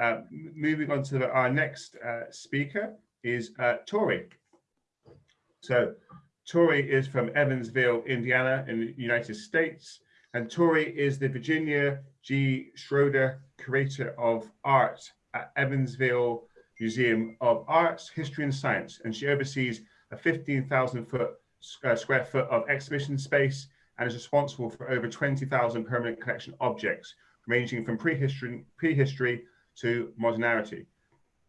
Uh, moving on to the, our next uh, speaker is uh, Tori. So Tori is from Evansville, Indiana in the United States. And Tori is the Virginia G. Schroeder Curator of Art at Evansville Museum of Arts, History and Science. And she oversees a 15,000 foot uh, square foot of exhibition space and is responsible for over 20,000 permanent collection objects, ranging from prehistory, prehistory to modernity.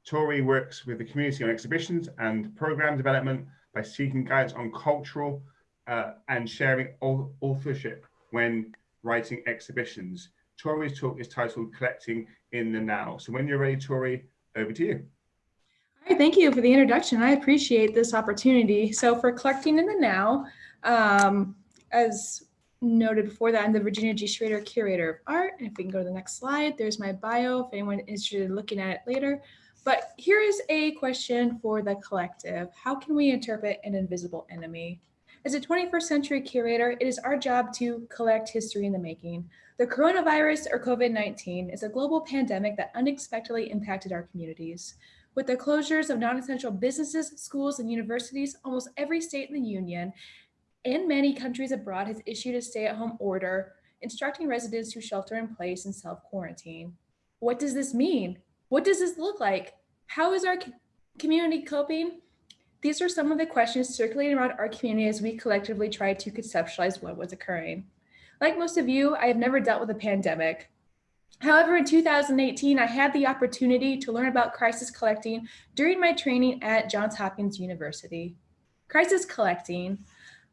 Tori works with the community on exhibitions and program development by seeking guidance on cultural uh, and sharing authorship when writing exhibitions. Tori's talk is titled Collecting in the Now. So when you're ready, Tori, over to you. Hi, thank you for the introduction. I appreciate this opportunity. So for Collecting in the Now, um, as noted before that, I'm the Virginia G. Schroeder Curator of Art. And if we can go to the next slide, there's my bio if anyone is interested in looking at it later. But here is a question for the collective. How can we interpret an invisible enemy? As a 21st century curator, it is our job to collect history in the making. The coronavirus or COVID-19 is a global pandemic that unexpectedly impacted our communities. With the closures of non-essential businesses, schools, and universities, almost every state in the union and many countries abroad has issued a stay-at-home order instructing residents to shelter in place and self-quarantine. What does this mean? What does this look like? How is our community coping? These are some of the questions circulating around our community as we collectively try to conceptualize what was occurring. Like most of you, I have never dealt with a pandemic. However, in 2018, I had the opportunity to learn about crisis collecting during my training at Johns Hopkins University. Crisis collecting,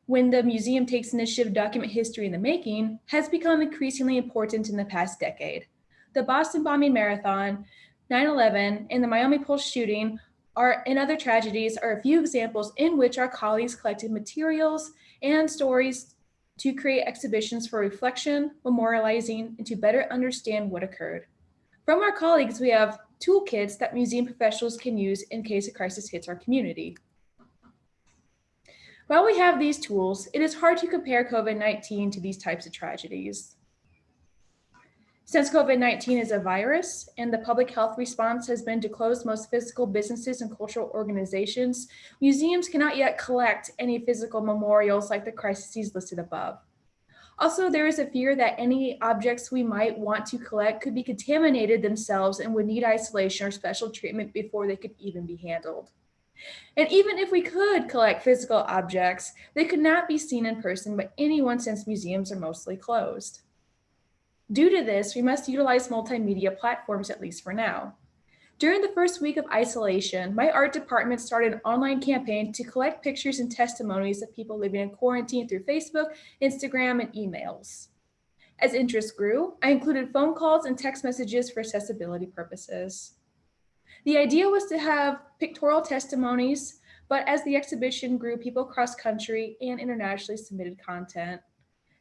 when the museum takes initiative to document history in the making, has become increasingly important in the past decade. The Boston bombing marathon, 9-11, and the Miami Pulse shooting are, and other tragedies are a few examples in which our colleagues collected materials and stories to create exhibitions for reflection, memorializing, and to better understand what occurred. From our colleagues, we have toolkits that museum professionals can use in case a crisis hits our community. While we have these tools, it is hard to compare COVID-19 to these types of tragedies. Since COVID-19 is a virus and the public health response has been to close most physical businesses and cultural organizations, museums cannot yet collect any physical memorials like the crises listed above. Also, there is a fear that any objects we might want to collect could be contaminated themselves and would need isolation or special treatment before they could even be handled. And even if we could collect physical objects, they could not be seen in person by anyone since museums are mostly closed. Due to this, we must utilize multimedia platforms at least for now. During the first week of isolation, my art department started an online campaign to collect pictures and testimonies of people living in quarantine through Facebook, Instagram, and emails. As interest grew, I included phone calls and text messages for accessibility purposes. The idea was to have pictorial testimonies, but as the exhibition grew, people cross country and internationally submitted content.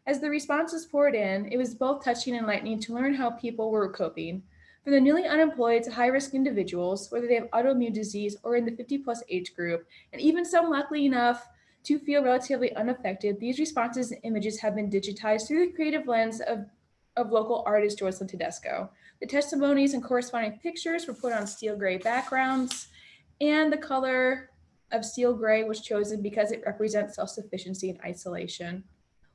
As the responses poured in, it was both touching and enlightening to learn how people were coping. From the newly unemployed to high-risk individuals, whether they have autoimmune disease or in the 50 plus age group, and even some luckily enough to feel relatively unaffected, these responses and images have been digitized through the creative lens of, of local artist Jocelyn Tedesco. The testimonies and corresponding pictures were put on steel gray backgrounds, and the color of steel gray was chosen because it represents self-sufficiency and isolation.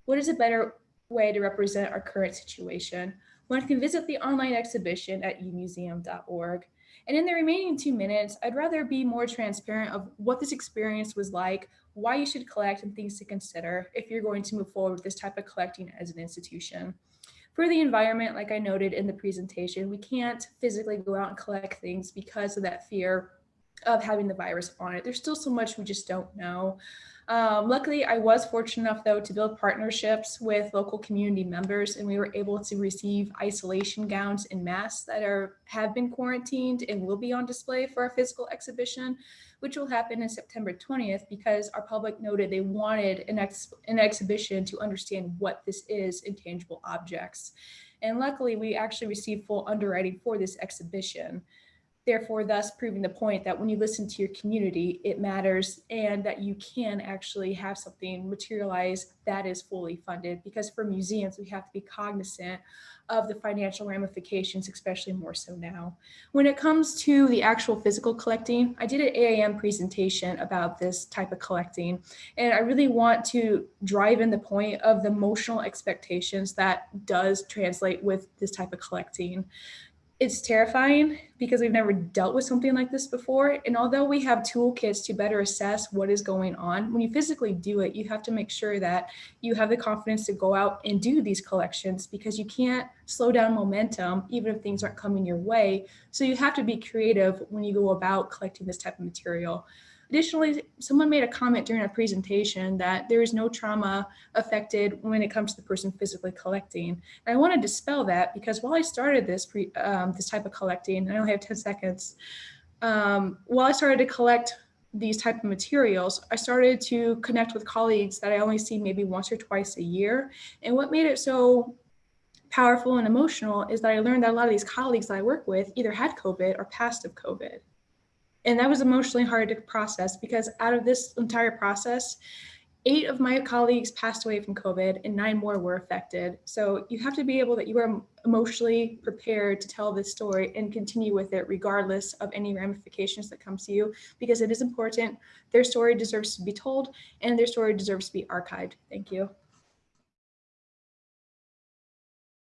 What is a better way to represent our current situation? One can visit the online exhibition at emuseum.org. And in the remaining two minutes, I'd rather be more transparent of what this experience was like, why you should collect and things to consider if you're going to move forward with this type of collecting as an institution. For the environment, like I noted in the presentation, we can't physically go out and collect things because of that fear of having the virus on it. There's still so much we just don't know. Um, luckily, I was fortunate enough, though, to build partnerships with local community members, and we were able to receive isolation gowns and masks that are have been quarantined and will be on display for our physical exhibition, which will happen in September 20th because our public noted they wanted an, ex an exhibition to understand what this is in tangible objects. And luckily, we actually received full underwriting for this exhibition. Therefore thus proving the point that when you listen to your community, it matters and that you can actually have something materialize that is fully funded. Because for museums, we have to be cognizant of the financial ramifications, especially more so now. When it comes to the actual physical collecting, I did an AAM presentation about this type of collecting, and I really want to drive in the point of the emotional expectations that does translate with this type of collecting it's terrifying because we've never dealt with something like this before. And although we have toolkits to better assess what is going on, when you physically do it, you have to make sure that you have the confidence to go out and do these collections because you can't slow down momentum even if things aren't coming your way. So you have to be creative when you go about collecting this type of material. Additionally, someone made a comment during a presentation that there is no trauma affected when it comes to the person physically collecting. And I want to dispel that because while I started this pre, um, this type of collecting, I only have 10 seconds, um, while I started to collect these type of materials, I started to connect with colleagues that I only see maybe once or twice a year. And what made it so powerful and emotional is that I learned that a lot of these colleagues that I work with either had COVID or passed of COVID. And that was emotionally hard to process because out of this entire process, eight of my colleagues passed away from COVID and nine more were affected. So you have to be able that you are emotionally prepared to tell this story and continue with it regardless of any ramifications that come to you because it is important. Their story deserves to be told and their story deserves to be archived. Thank you.